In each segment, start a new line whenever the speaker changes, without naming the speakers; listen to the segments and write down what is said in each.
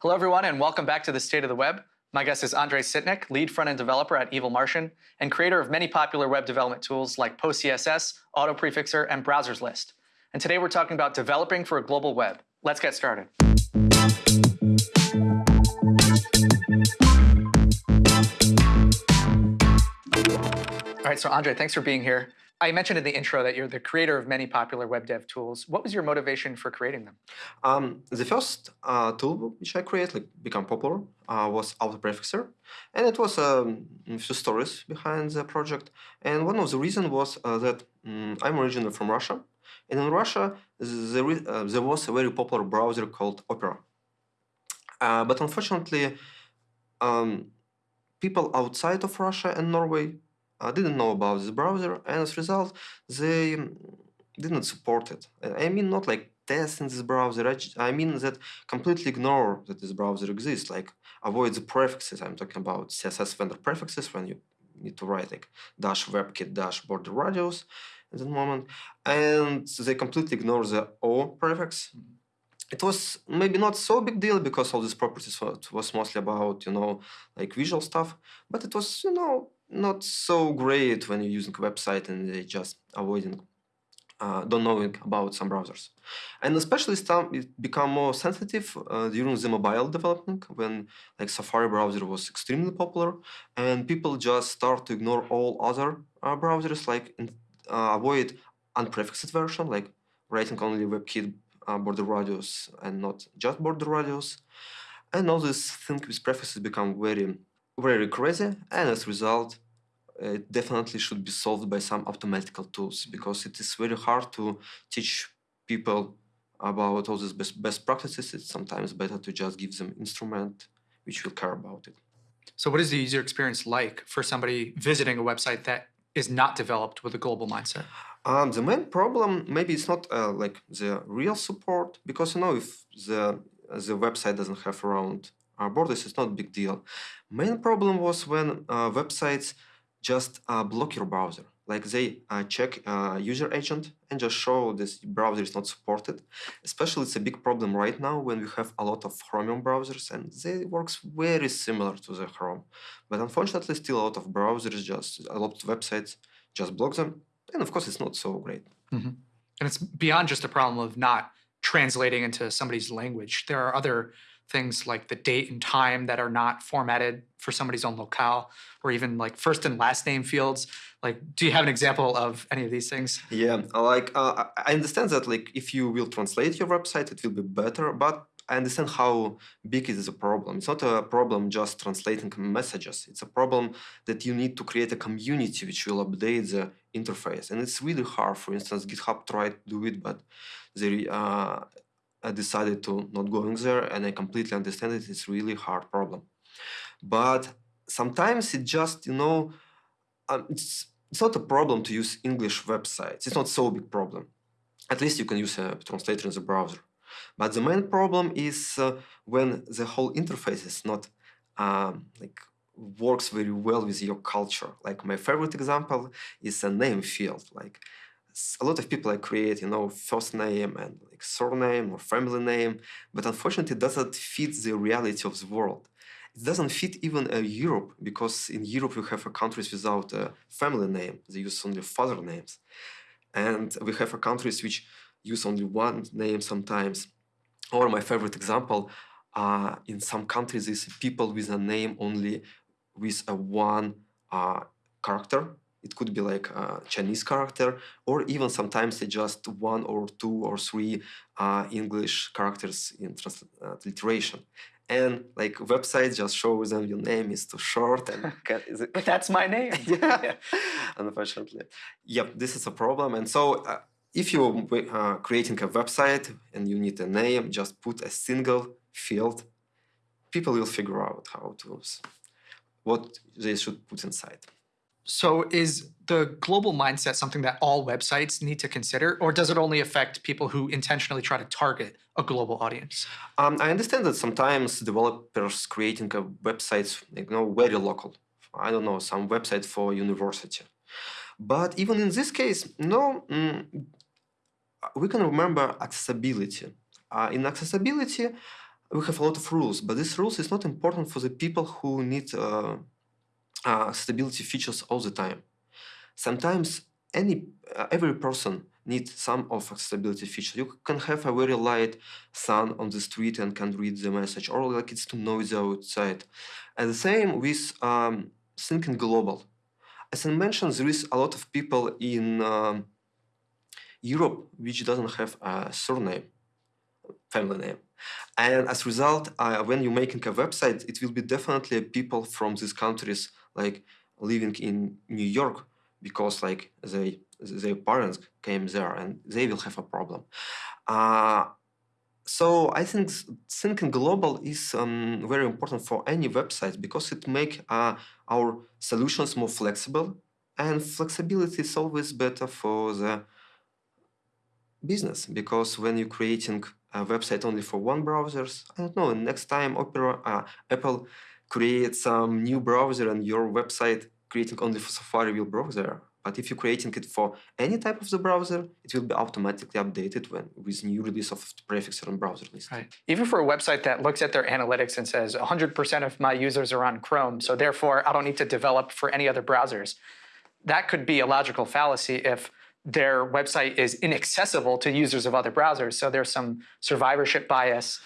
Hello, everyone, and welcome back to the State of the Web. My guest is Andrei Sitnik, lead front-end developer at Evil Martian, and creator of many popular web development tools like PostCSS, AutoPrefixer, and Browserslist. And today we're talking about developing for a global web. Let's get started. All right, so Andre, thanks for being here. I mentioned in the intro that you're the creator of many popular web dev tools. What was your motivation for creating them?
Um, the first uh, tool which I created, like become popular, uh, was AutoPrefixer, and it was um, a few stories behind the project. And one of the reasons was uh, that um, I'm originally from Russia, and in Russia there, uh, there was a very popular browser called Opera. Uh, but unfortunately, um, people outside of Russia and Norway I didn't know about this browser, and as a result, they mm, didn't support it. I mean, not like testing this browser. I mean that completely ignore that this browser exists, like avoid the prefixes. I'm talking about CSS vendor prefixes when you need to write like dash webkit dash border radius at that moment. And they completely ignore the O prefix. Mm-hmm. It was maybe not so big deal because all these properties was mostly about, you know, like visual stuff, but it was, you know, not so great when you're using a website and they just avoiding uh, don't knowing about some browsers. And especially some, it become more sensitive uh, during the mobile development when like Safari browser was extremely popular and people just start to ignore all other uh, browsers like uh, avoid unprefixed version like writing only WebKit uh, border radius and not just border radius. And all these things with prefixes become very very crazy, and as a result, it definitely should be solved by some automatical tools because it is very hard to teach people about all these best, best practices. It's sometimes better to just give them instrument which will care about it.
So what is the user experience like for somebody visiting a website that is not developed with a global mindset?
Um, the main problem, maybe it's not uh, like the real support, because you know if the the website doesn't have around our borders, it's not a big deal. Main problem was when uh, websites just uh, block your browser. Like they uh, check uh, user agent and just show this browser is not supported. Especially it's a big problem right now when we have a lot of Chromium browsers and they works very similar to the Chrome. But unfortunately still a lot of browsers just, a lot of websites just block them. And of course it's not so great.
Mm -hmm. And it's beyond just a problem of not translating into somebody's language. There are other things like the date and time that are not formatted for somebody's own locale, or even like first and last name fields. Like, do you have an example of any of these things?
Yeah, like uh, I understand that like if you will translate your website, it will be better, but I understand how big is a problem. It's not a problem just translating messages. It's a problem that you need to create a community which will update the interface. And it's really hard. For instance, GitHub tried to do it, but they uh, decided to not going there and I completely understand it. It's really hard problem. But sometimes it just, you know, um, it's, it's not a problem to use English websites. It's not so big problem. At least you can use a translator in the browser. But the main problem is uh, when the whole interface is not um, like works very well with your culture. Like my favorite example is a name field. Like a lot of people I create, you know, first name and like surname or family name, but unfortunately it doesn't fit the reality of the world. It doesn't fit even uh, Europe because in Europe we have countries without a family name. They use only father names. And we have a countries which use only one name sometimes. Or my favorite example, uh, in some countries is people with a name only with a one uh, character it could be like a Chinese character, or even sometimes they just one or two or three uh, English characters in transliteration. And like websites just show them your name is too short and
but that's my name.
yeah, unfortunately. Yep, this is a problem. And so uh, if you're uh, creating a website and you need a name, just put a single field. People will figure out how to what they should put inside.
So is the global mindset something that all websites need to consider, or does it only affect people who intentionally try to target a global audience?
Um, I understand that sometimes developers creating a websites, you know, very local. I don't know, some website for university. But even in this case, no, mm, we can remember accessibility. Uh, in accessibility, we have a lot of rules, but these rules is not important for the people who need uh, uh, accessibility features all the time. Sometimes any uh, every person needs some of accessibility features. You can have a very light sun on the street and can read the message, or like it's too noisy outside. And the same with um, thinking global. As I mentioned, there is a lot of people in um, Europe which doesn't have a surname, family name. And as a result, uh, when you're making a website, it will be definitely people from these countries, like living in New York, because like they their parents came there and they will have a problem. Uh, so I think thinking global is um, very important for any website because it make uh, our solutions more flexible and flexibility is always better for the business because when you're creating a website only for one browsers, I don't know, next time Opera, uh, Apple creates some new browser and your website creating only for Safari will browser but if you're creating it for any type of the browser, it will be automatically updated when with new release of the prefixer and browser list.
Right. Even for a website that looks at their analytics and says 100% of my users are on Chrome, so therefore I don't need to develop for any other browsers. That could be a logical fallacy if their website is inaccessible to users of other browsers. So there's some survivorship bias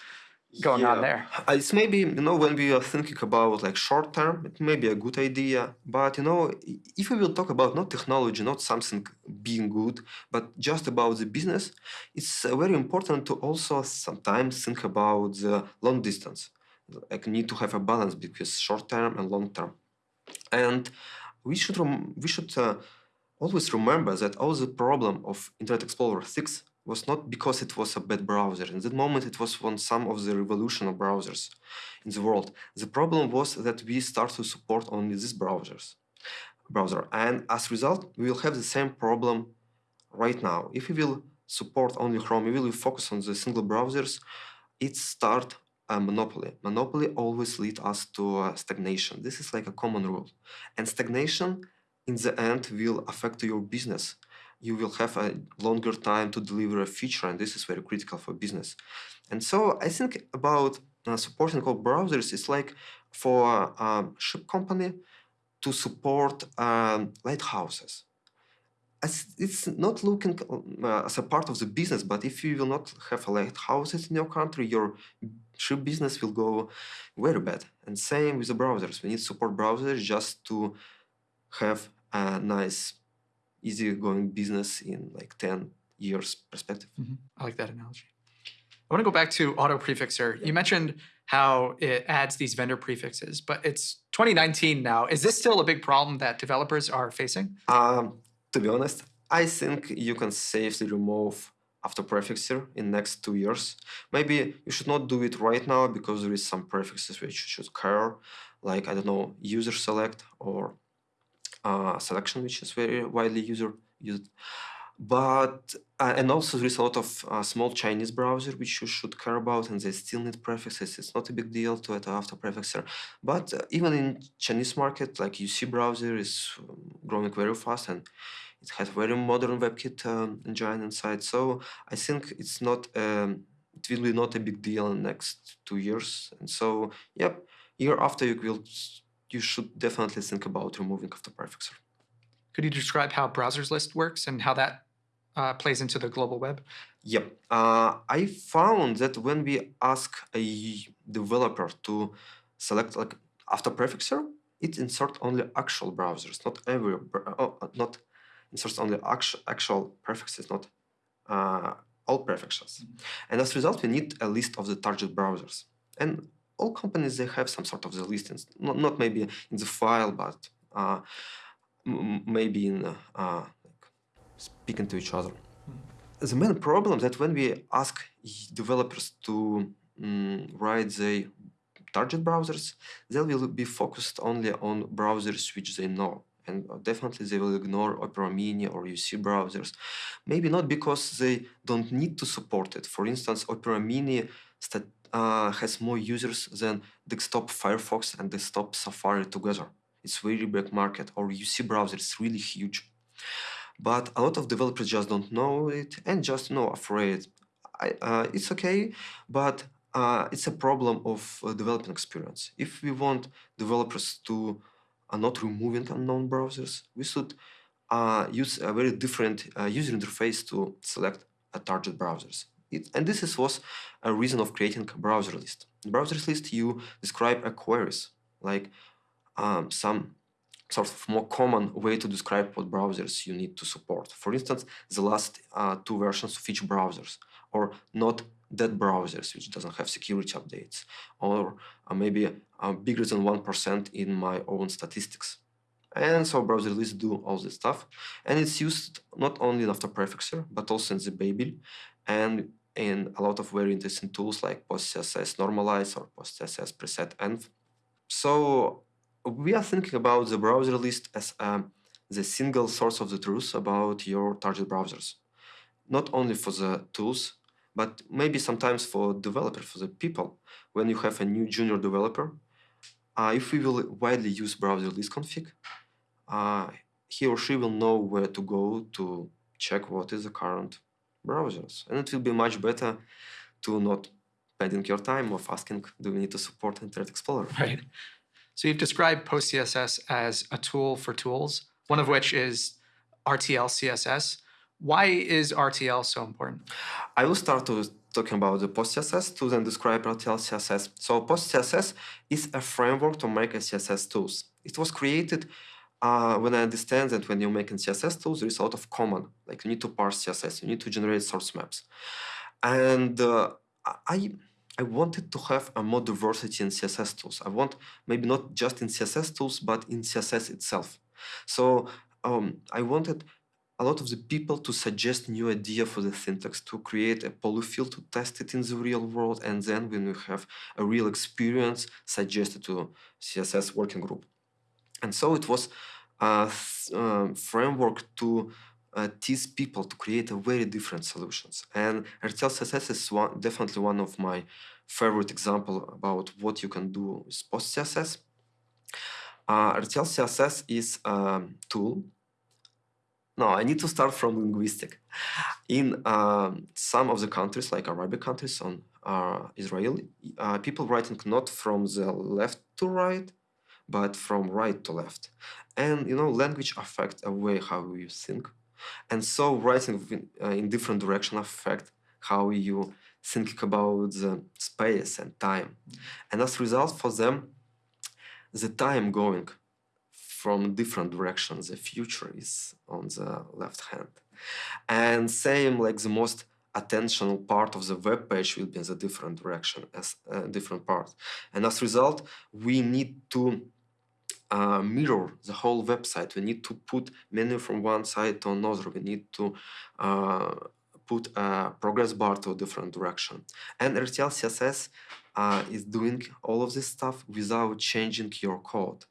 going
yeah.
on there.
It's maybe, you know, when we are thinking about like short term, it may be a good idea. But, you know, if we will talk about not technology, not something being good, but just about the business, it's uh, very important to also sometimes think about the long distance. Like need to have a balance between short term and long term. And we should, we should uh, always remember that all the problem of Internet Explorer 6 was not because it was a bad browser. In that moment, it was one some of the revolution of browsers in the world. The problem was that we start to support only these browsers, browser, and as a result, we will have the same problem right now. If we will support only Chrome, we will focus on the single browsers. It start a monopoly. Monopoly always lead us to uh, stagnation. This is like a common rule, and stagnation in the end will affect your business you will have a longer time to deliver a feature, and this is very critical for business. And so I think about uh, supporting all browsers is like for a ship company to support um, lighthouses. As it's not looking uh, as a part of the business, but if you will not have lighthouses in your country, your ship business will go very bad. And same with the browsers. We need support browsers just to have a nice easy-going business in like 10 years perspective.
Mm -hmm. I like that analogy. I want to go back to auto prefixer. Yeah. You mentioned how it adds these vendor prefixes, but it's 2019 now. Is this still a big problem that developers are facing?
Um, to be honest, I think you can safely remove auto prefixer in next two years. Maybe you should not do it right now because there is some prefixes which should care, like, I don't know, user select or selection, which is very widely user used. But uh, and also there is a lot of uh, small Chinese browser which you should care about, and they still need prefixes. It's not a big deal to add Autoprefixer. But uh, even in Chinese market, like UC browser is um, growing very fast, and it has very modern WebKit um, engine inside. So I think it's not um, it will be not a big deal in the next two years. And so, yep, year after you will you should definitely think about removing auto prefixer.
Could you describe how browsers list works and how that uh, plays into the global web?
Yep. Uh, I found that when we ask a developer to select like Autoprefixer, it inserts only actual browsers, not every, oh, not inserts only actual, actual prefixes, not uh, all prefixes. Mm -hmm. And as a result, we need a list of the target browsers. And all companies they have some sort of the listings, not, not maybe in the file, but uh, maybe in uh, uh, speaking to each other. Mm. The main problem that when we ask developers to um, write the target browsers, they will be focused only on browsers which they know. And definitely they will ignore Opera Mini or UC browsers. Maybe not because they don't need to support it. For instance, Opera Mini uh, has more users than desktop Firefox and desktop Safari together. It's very big market, or UC browser is really huge. But a lot of developers just don't know it and just you know afraid. I, uh, it's okay, but uh, it's a problem of uh, developing experience. If we want developers to uh, not removing unknown browsers, we should uh, use a very different uh, user interface to select a target browsers. It, and this is, was a reason of creating a browser list. In browser list, you describe a queries, like um, some sort of more common way to describe what browsers you need to support. For instance, the last uh, two versions of each browsers, or not dead browsers, which doesn't have security updates, or uh, maybe uh, bigger than 1% in my own statistics. And so browser lists do all this stuff. And it's used not only in Autoprefixer, but also in the Babel and in a lot of very interesting tools like PostCSS Normalize or PostCSS Preset Env. So we are thinking about the browser list as um, the single source of the truth about your target browsers. Not only for the tools, but maybe sometimes for developers, for the people. When you have a new junior developer, uh, if we will widely use browser list config, uh, he or she will know where to go to check what is the current browsers. And it will be much better to not spending your time of asking, do we need to support Internet Explorer?
Right. So you've described PostCSS as a tool for tools, one of which is RTL CSS. Why is RTL so important?
I will start to talking about the PostCSS to then describe RTL CSS. So PostCSS is a framework to make a CSS tools. It was created uh, when I understand that when you're making CSS tools, there is a lot of common, like you need to parse CSS, you need to generate source maps. And uh, I, I wanted to have a more diversity in CSS tools. I want maybe not just in CSS tools, but in CSS itself. So um, I wanted a lot of the people to suggest new idea for the syntax, to create a polyfill to test it in the real world, and then when we have a real experience, suggest it to CSS working group. And so it was uh, framework to uh, tease people to create very different solutions. And RTL CSS is one, definitely one of my favorite example about what you can do with post CSS. Uh, RTL CSS is a tool. No, I need to start from linguistic. In um, some of the countries, like Arabic countries on uh, Israeli, uh, people writing not from the left to right, but from right to left. And you know, language affects a way how you think. And so writing in, uh, in different direction affect how you think about the space and time. And as a result for them, the time going from different directions, the future is on the left hand. And same like the most attentional part of the web page will be in the different direction as a uh, different part. And as a result, we need to uh, mirror the whole website. We need to put menu from one side to another. We need to uh, put a progress bar to a different direction. And RTL CSS uh, is doing all of this stuff without changing your code.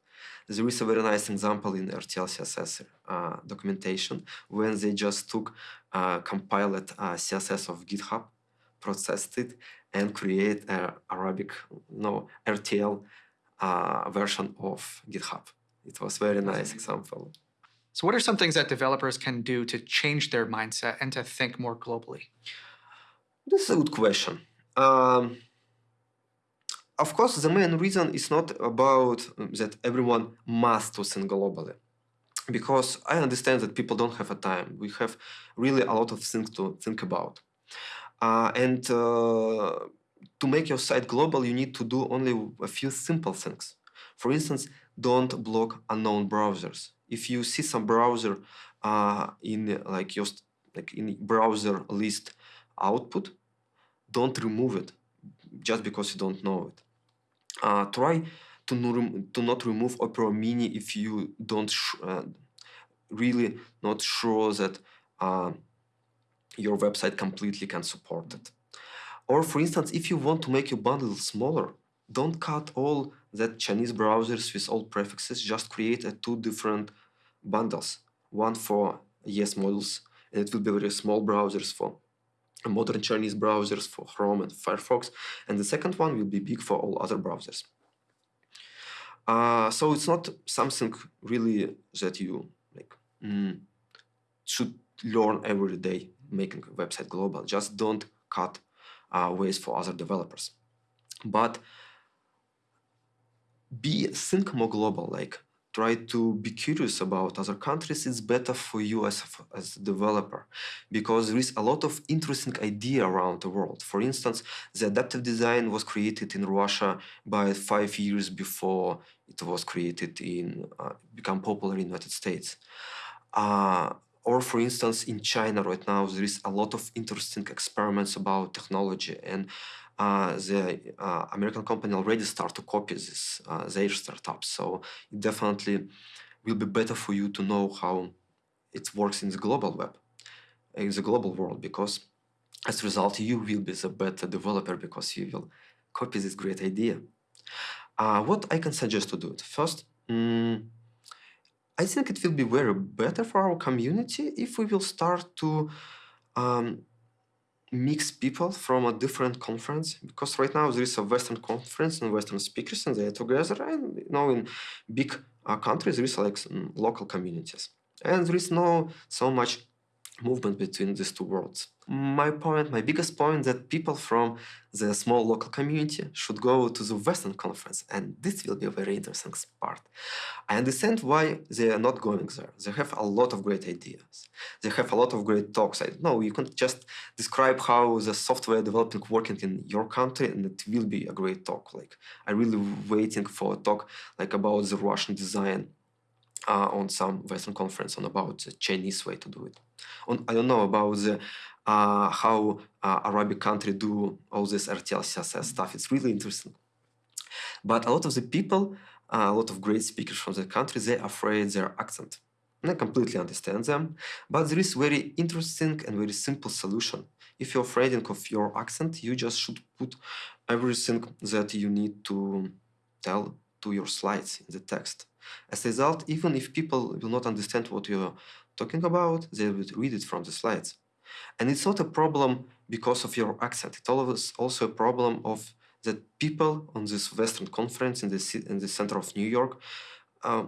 There is a very nice example in RTL CSS uh, documentation when they just took uh, compiled uh, CSS of GitHub, processed it, and create a Arabic no RTL uh, version of GitHub. It was very nice example.
So what are some things that developers can do to change their mindset and to think more globally?
This is a good question. Um, of course, the main reason is not about um, that everyone must to think globally. Because I understand that people don't have a time. We have really a lot of things to think about. Uh, and uh, to make your site global, you need to do only a few simple things. For instance, don't block unknown browsers. If you see some browser uh, in like your like in browser list output, don't remove it just because you don't know it. Uh, try to, no, to not remove Opera Mini if you don't uh, really not sure that uh, your website completely can support it. Or for instance, if you want to make your bundle smaller, don't cut all that Chinese browsers with all prefixes, just create a two different bundles. One for ES modules, and it will be very small browsers for modern Chinese browsers for Chrome and Firefox, and the second one will be big for all other browsers. Uh, so it's not something really that you like mm, should learn every day making a website global. Just don't cut ways for other developers. but be think more global like try to be curious about other countries. It's better for you as a, as a developer because there is a lot of interesting idea around the world. For instance the adaptive design was created in russia by five years before it was created in uh, become popular in united states. Uh, or for instance in china right now there is a lot of interesting experiments about technology and uh, the uh, American company already start to copy this uh, their startups. So it definitely will be better for you to know how it works in the global web, in the global world, because as a result, you will be the better developer because you will copy this great idea. Uh, what I can suggest to do it first. Um, I think it will be very better for our community if we will start to um, mix people from a different conference because right now there is a western conference and western speakers and they're together and you know in big uh, countries there is like local communities. And there is no so much movement between these two worlds. My point, my biggest point that people from the small local community should go to the Western conference and this will be a very interesting part. I understand why they are not going there. They have a lot of great ideas. They have a lot of great talks. I know you can just describe how the software developing working in your country and it will be a great talk. Like I'm really waiting for a talk like about the Russian design uh, on some Western conference on about the Chinese way to do it. On, I don't know about the, uh, how uh, Arabic country do all this RTL CSS stuff. It's really interesting. But a lot of the people, uh, a lot of great speakers from the country, they're afraid their accent. And I completely understand them, but there is very interesting and very simple solution. If you're afraid of your accent, you just should put everything that you need to tell to your slides in the text. As a result, even if people will not understand what you're talking about, they will read it from the slides. And it's not a problem because of your accent. It's also a problem of that people on this Western conference in the, in the center of New York, uh,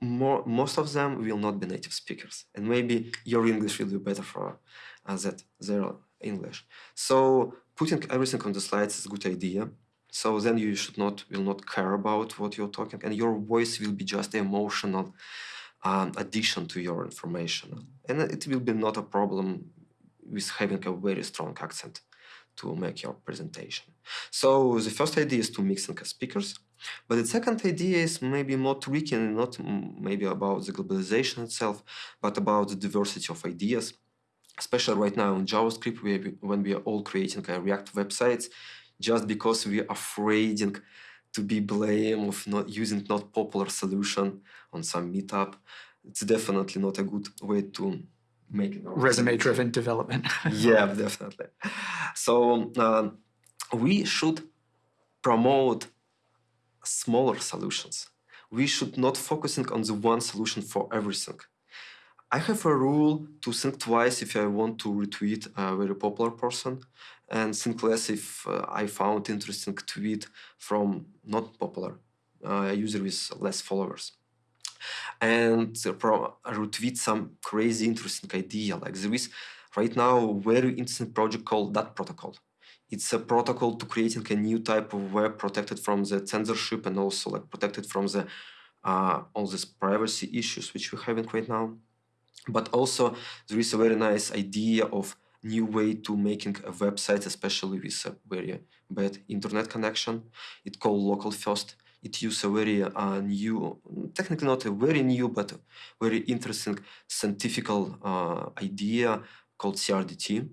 more, most of them will not be native speakers. And maybe your English will be better for uh, that, their English. So putting everything on the slides is a good idea. So then you should not will not care about what you're talking, and your voice will be just emotional um, addition to your information, and it will be not a problem with having a very strong accent to make your presentation. So the first idea is to mix in speakers, but the second idea is maybe more tricky and not maybe about the globalization itself, but about the diversity of ideas. Especially right now in JavaScript, when we are all creating React websites, just because we are afraid to be blamed of not using not popular solution on some meetup. It's definitely not a good way to make
resume driven development.
yeah, definitely. So uh, we should promote smaller solutions. We should not focusing on the one solution for everything. I have a rule to think twice if I want to retweet a very popular person and think less if uh, I found interesting tweet from not popular uh, user with less followers. And retweet some crazy interesting idea. Like there is right now very interesting project called Dat Protocol. It's a protocol to creating a new type of web protected from the censorship and also like protected from the uh, all these privacy issues which we're having right now. But also there is a very nice idea of new way to making a website, especially with a very bad internet connection. It's called local first. It uses a very uh, new, technically not a very new, but very interesting scientific uh, idea called CRDT.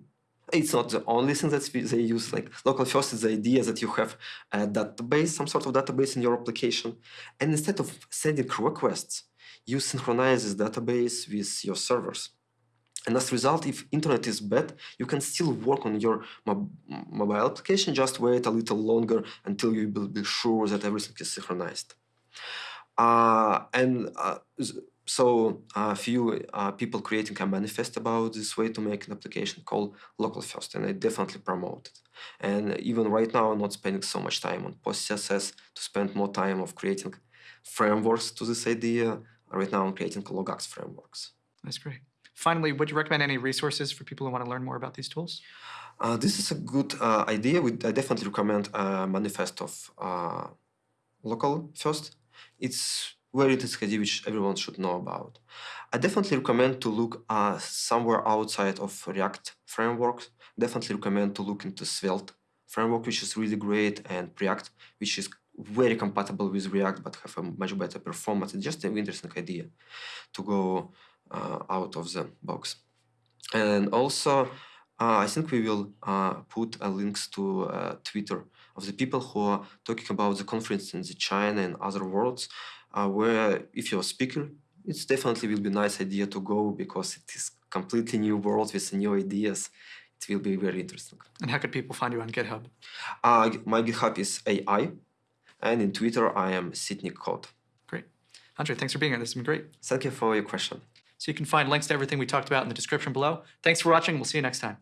It's not the only thing that they use. Like local first is the idea that you have a database, some sort of database in your application, and instead of sending requests, you synchronize this database with your servers. And as a result, if internet is bad, you can still work on your mob mobile application, just wait a little longer until you will be sure that everything is synchronized. Uh, and uh, so a few uh, people creating a manifest about this way to make an application called local first, and I definitely promote it. And even right now, I'm not spending so much time on PostCSS to spend more time of creating frameworks to this idea. Right now, I'm creating Logux frameworks.
That's great. Finally, would you recommend any resources for people who want to learn more about these tools?
Uh, this is a good uh, idea. We, I definitely recommend a manifest of uh, local first. It's very interesting which everyone should know about. I definitely recommend to look uh, somewhere outside of React frameworks. Definitely recommend to look into Svelte framework, which is really great, and Preact, which is very compatible with React but have a much better performance. It's just an interesting idea to go uh, out of the box. And also, uh, I think we will uh, put uh, links to uh, Twitter of the people who are talking about the conference in the China and other worlds, uh, where if you're a speaker, it's definitely will be a nice idea to go because it is completely new world with new ideas. It will be very interesting.
And how could people find you on GitHub?
Uh, my GitHub is AI, and in Twitter I am sitnikcode.
Great. Andre, thanks for being here. This has been great.
Thank you for your question.
So you can find links to everything we talked about in the description below. Thanks for watching. We'll see you next time.